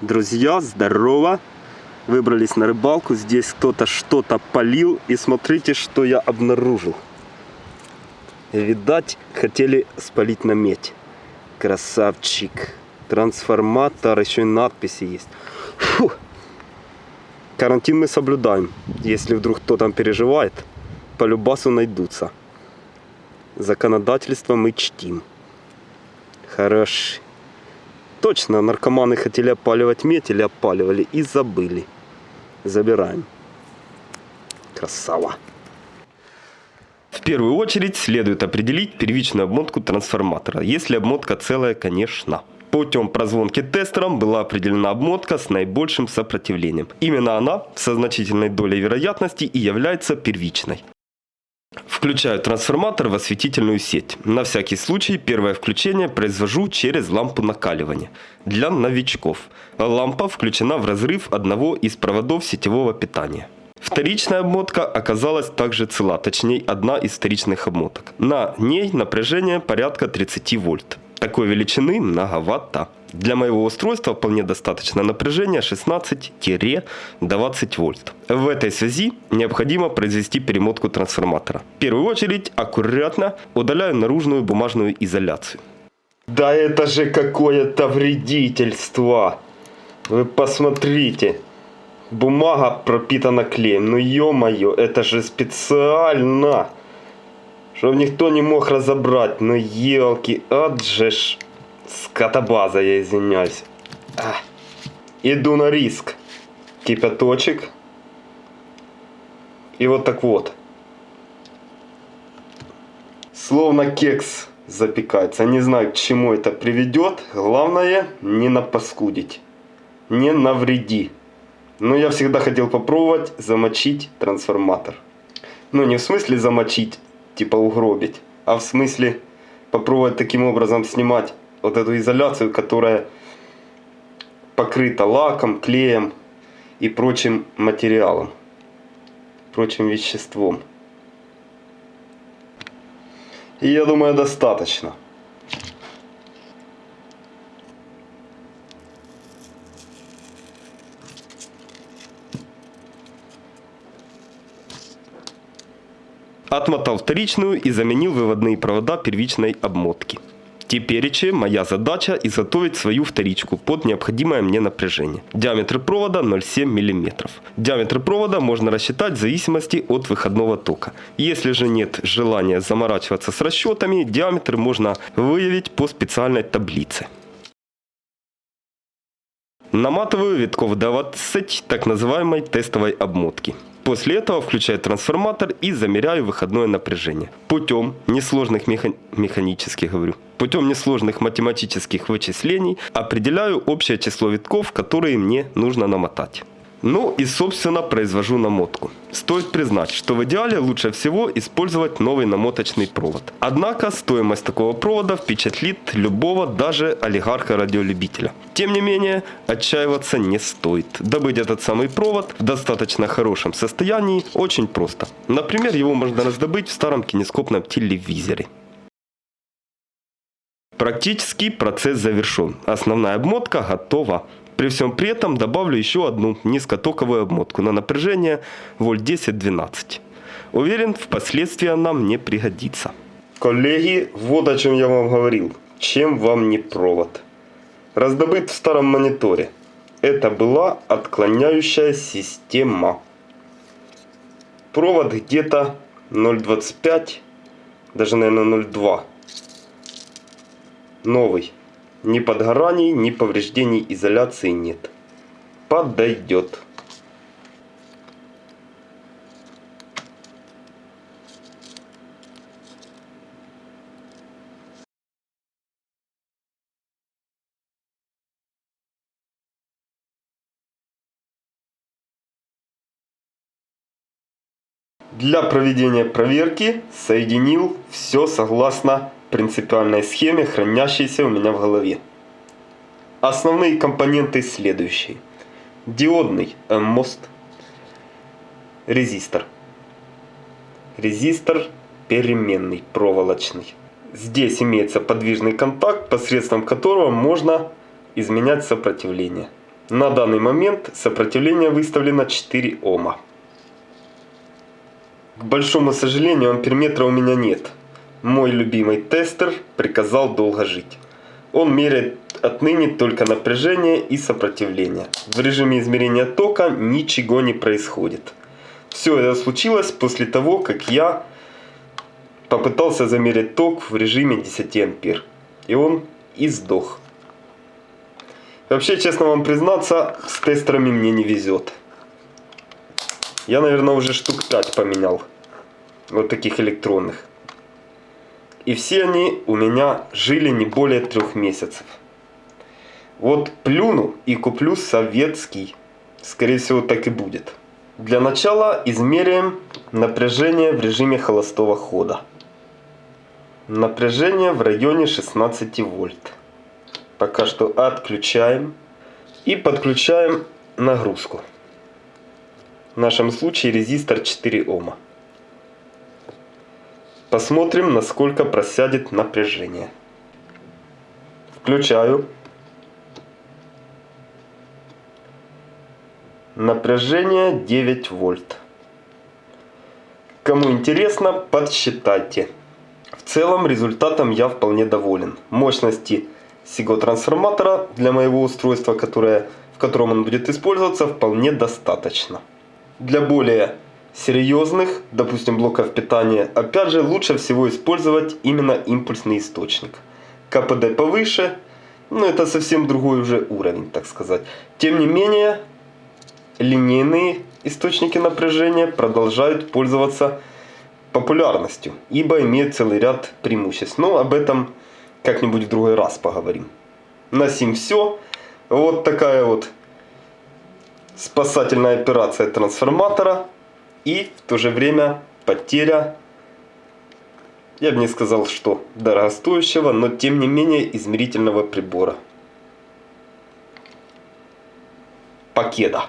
Друзья, здорово! Выбрались на рыбалку. Здесь кто-то что-то полил. И смотрите, что я обнаружил. Видать, хотели спалить на медь. Красавчик. Трансформатор, еще и надписи есть. Фу. Карантин мы соблюдаем. Если вдруг кто там переживает, по любасу найдутся. Законодательство мы чтим. Хорош. Точно, наркоманы хотели опаливать медь или опаливали и забыли. Забираем. Красава. В первую очередь следует определить первичную обмотку трансформатора, если обмотка целая, конечно. Путем прозвонки тестером была определена обмотка с наибольшим сопротивлением. Именно она со значительной долей вероятности и является первичной. Включаю трансформатор в осветительную сеть. На всякий случай первое включение произвожу через лампу накаливания. Для новичков. Лампа включена в разрыв одного из проводов сетевого питания. Вторичная обмотка оказалась также цела, точнее одна из вторичных обмоток. На ней напряжение порядка 30 вольт. Такой величины многовато. Для моего устройства вполне достаточно напряжения 16-20 вольт. В этой связи необходимо произвести перемотку трансформатора. В первую очередь аккуратно удаляю наружную бумажную изоляцию. Да это же какое-то вредительство! Вы посмотрите. Бумага пропитана клеем. Ну ё-моё, это же специально! Чтобы никто не мог разобрать. Ну елки, отжешь. Скотобаза, я извиняюсь. А. Иду на риск. Кипяточек. И вот так вот. Словно кекс запекается. Не знаю, к чему это приведет. Главное, не напаскудить. Не навреди. Но я всегда хотел попробовать замочить трансформатор. Ну, не в смысле замочить, типа угробить, а в смысле попробовать таким образом снимать вот эту изоляцию, которая покрыта лаком, клеем и прочим материалом, прочим веществом. И я думаю, достаточно. Отмотал вторичную и заменил выводные провода первичной обмотки. Теперь моя задача изготовить свою вторичку под необходимое мне напряжение. Диаметр провода 0,7 мм. Диаметр провода можно рассчитать в зависимости от выходного тока. Если же нет желания заморачиваться с расчетами, диаметр можно выявить по специальной таблице. Наматываю витков 20 так называемой тестовой обмотки. После этого включаю трансформатор и замеряю выходное напряжение. Путем несложных меха... механических, говорю, путем несложных математических вычислений определяю общее число витков, которые мне нужно намотать. Ну и собственно произвожу намотку. Стоит признать, что в идеале лучше всего использовать новый намоточный провод. Однако стоимость такого провода впечатлит любого, даже олигарха-радиолюбителя. Тем не менее, отчаиваться не стоит. Добыть этот самый провод в достаточно хорошем состоянии очень просто. Например, его можно раздобыть в старом кинескопном телевизоре. Практически процесс завершен. Основная обмотка готова. При всем при этом добавлю еще одну низкотоковую обмотку на напряжение вольт 10-12. Уверен, впоследствии она мне пригодится. Коллеги, вот о чем я вам говорил. Чем вам не провод? Раздобыт в старом мониторе. Это была отклоняющая система. Провод где-то 0.25, даже, наверное, 0.2. Новый. Ни подгораний, ни повреждений изоляции нет. Подойдет. Для проведения проверки соединил все согласно принципиальной схеме, хранящейся у меня в голове. Основные компоненты следующие. Диодный мост, резистор. Резистор переменный, проволочный. Здесь имеется подвижный контакт, посредством которого можно изменять сопротивление. На данный момент сопротивление выставлено 4 Ома. К большому сожалению, амперметра у меня нет. Мой любимый тестер приказал долго жить. Он меряет отныне только напряжение и сопротивление. В режиме измерения тока ничего не происходит. Все это случилось после того, как я попытался замерить ток в режиме 10 ампер. И он и сдох. Вообще, честно вам признаться, с тестерами мне не везет. Я, наверное, уже штук 5 поменял. Вот таких электронных. И все они у меня жили не более трех месяцев. Вот плюну и куплю советский. Скорее всего, так и будет. Для начала измеряем напряжение в режиме холостого хода. Напряжение в районе 16 вольт. Пока что отключаем. И подключаем нагрузку. В нашем случае резистор 4 Ома. Посмотрим, насколько просядет напряжение. Включаю. Напряжение 9 вольт. Кому интересно, подсчитайте. В целом результатом я вполне доволен. Мощности сего трансформатора для моего устройства, которое, в котором он будет использоваться, вполне достаточно. Для более серьезных, допустим, блоков питания, опять же, лучше всего использовать именно импульсный источник. КПД повыше, но это совсем другой уже уровень, так сказать. Тем не менее, линейные источники напряжения продолжают пользоваться популярностью, ибо имеют целый ряд преимуществ. Но об этом как-нибудь в другой раз поговорим. На сим все. Вот такая вот спасательная операция трансформатора и в то же время потеря, я бы не сказал, что дорогостоящего, но тем не менее измерительного прибора. Покеда.